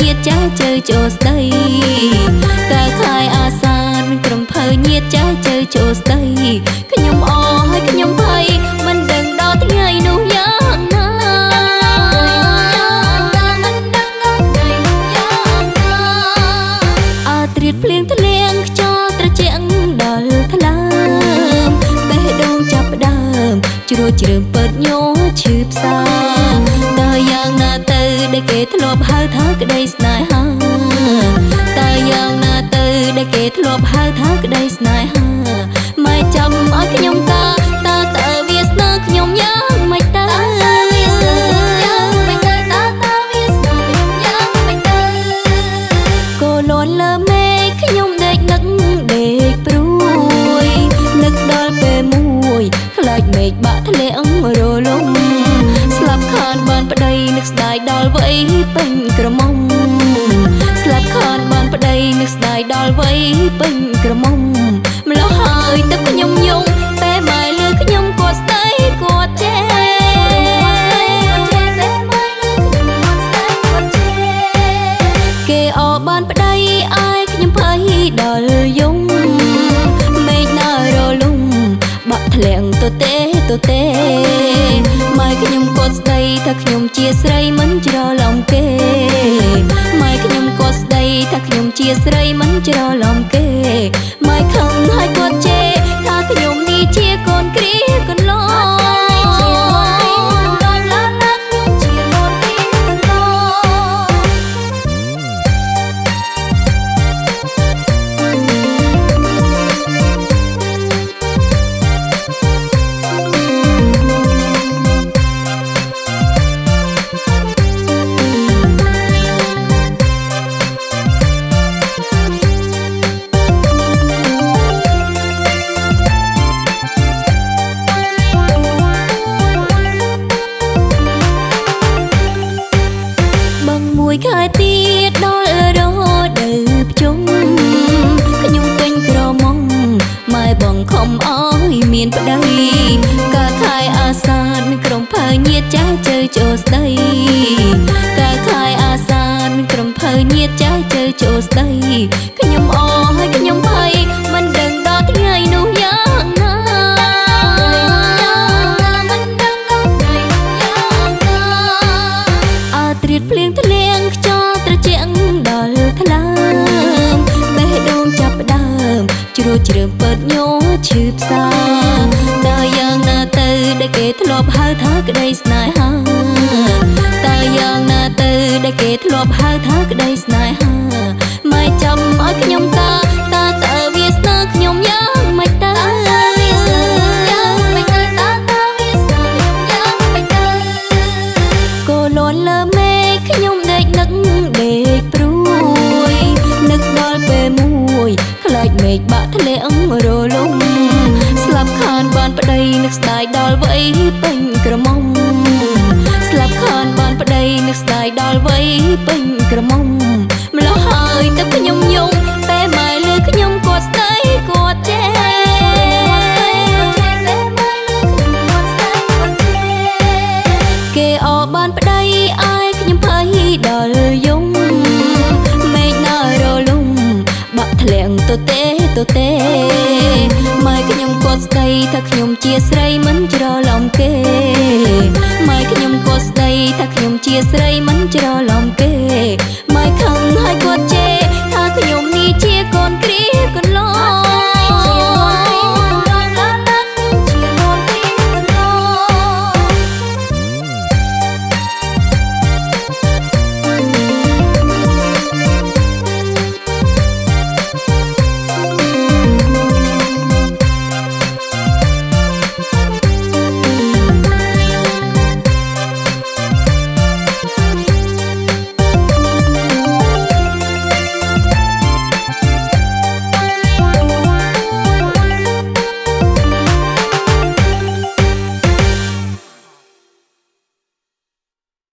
ញាតចាស់ជើចូលស្ដី ចាស់ជើចូលស្ដីខ្ញុំអរហើយខ្ញុំភ័យមិនដឹងដល់ថ្ងៃនោះយ៉ាងណាអាត្រៀតភ្លៀងធ្លៀងខ្យល់ត្រជាក់ដល់ថ្លើមបេះដូងចាប់ដើមជ្រួចជ្រើមពើតញោឈឺផ្សាតើយ៉ាងណាទៅដែលគេធ្លាប់ហៅថាក្តីស្នេហា ល់វ័យពេញក្រមុំម្លោះហើយទឹកខ្ញុំយំពេលម៉ែលើខ្ញុំគាត់ស្ដីគាត់ចេះគេអបានប្តីអាយខ្ញុំភ័យដល់យំមេឃណារលំបាក់ធ្លាក់ទៅទេទៅទេម៉ែខ្ញុំគាត់ស្ដីថាខ្ញុំជាស្រីមិនច្រឡំគេម៉ែខ្ញុំគាត់ស្ដីថាខ្ញុំជាស្រីមិន ច្រ ជើចូលស្ដីកាលខែអាសានក្រុមភៅញាតចាស់ជើចូលស្ដីខ្ញុំអរហើយខ្ញុំភ័យមិនដឹងដល់ថ្ងៃនោះយ៉ាងណាមិនដឹងដល់ថ្ងៃនោះយ៉ាងណាអើត្រៀតភ្លៀងធ្លៀងខ្យល់ត្រជាក់ដល់ថ្លើមបេះដូងចាប់ដើមជ្រួចជ្រើមពើតញោឈឺផ្សាតើយ៉ាងណាទៅដែលគេធ្លាប់ហៅថាក្តីស្នេហា ធ្លាប់ហៅថាក្តីស្នេហាម៉ែចាំឲ្យខ្ញុំកាតើតើវាស្នេហ៍ខ្ញុំយ៉ាងម៉េចតើក៏លន់លើមេឃខ្ញុំដេកនឹកដេកព្រួយនឹកដល់ពេលមួយខ្លាចមេឃបាក់ធ្លាក់រលំស្លាប់ខានបានប្តីនឹកស្ដាយដល់វ័យ នប្តីនឹកស្ដាយដល់វ័យពេញក្រមុំម្លោះហើយទឹកខ្ញុំយំពេលម៉ែលើខ្ញុំគាត់ស្ដីគាត់ចេះគេអបានប្តីអាយខ្ញុំភ័យដល់យំមេឃណារលំបាក់ធ្លាក់ទៅទេទៅទេម៉ែខ្ញុំគាត់ស្ដីថាខ្ញុំជាស្រីមិនច្